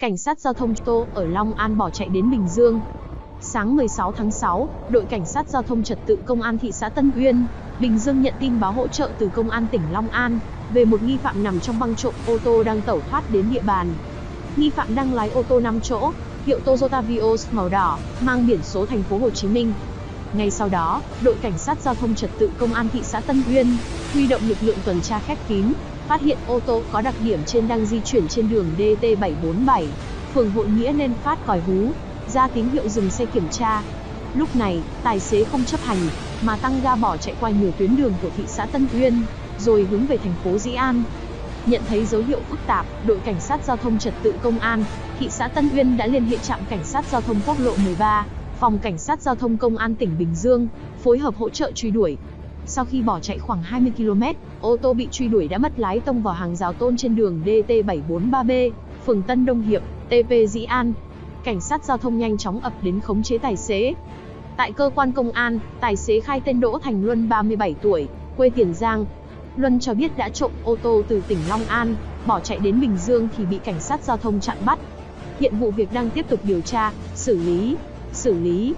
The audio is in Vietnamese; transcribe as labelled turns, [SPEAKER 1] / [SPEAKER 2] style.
[SPEAKER 1] Cảnh sát giao thông Tô ở Long An bỏ chạy đến Bình Dương. Sáng 16 tháng 6, đội cảnh sát giao thông trật tự công an thị xã Tân Uyên, Bình Dương nhận tin báo hỗ trợ từ công an tỉnh Long An về một nghi phạm nằm trong băng trộm ô tô đang tẩu thoát đến địa bàn. Nghi phạm đang lái ô tô 5 chỗ, hiệu Toyota Vios màu đỏ, mang biển số thành phố Hồ Chí Minh. Ngay sau đó, đội cảnh sát giao thông trật tự công an thị xã Tân Uyên huy động lực lượng tuần tra khép kín, phát hiện ô tô có đặc điểm trên đang di chuyển trên đường DT747, phường Hội Nghĩa nên phát còi hú, ra tín hiệu dừng xe kiểm tra. Lúc này, tài xế không chấp hành, mà tăng ga bỏ chạy qua nhiều tuyến đường của thị xã Tân Uyên, rồi hướng về thành phố Dĩ An. Nhận thấy dấu hiệu phức tạp, đội cảnh sát giao thông trật tự công an, thị xã Tân Uyên đã liên hệ trạm cảnh sát giao thông quốc lộ 13, phòng cảnh sát giao thông công an tỉnh Bình Dương, phối hợp hỗ trợ truy đuổi. Sau khi bỏ chạy khoảng 20 km, ô tô bị truy đuổi đã mất lái tông vào hàng rào tôn trên đường DT743B, phường Tân Đông Hiệp, TP Dĩ An. Cảnh sát giao thông nhanh chóng ập đến khống chế tài xế. Tại cơ quan công an, tài xế khai tên Đỗ Thành Luân 37 tuổi, quê Tiền Giang. Luân cho biết đã trộm ô tô từ tỉnh Long An, bỏ chạy đến Bình Dương thì bị cảnh sát giao thông chặn bắt. Hiện vụ việc đang tiếp tục điều tra, xử lý, xử lý.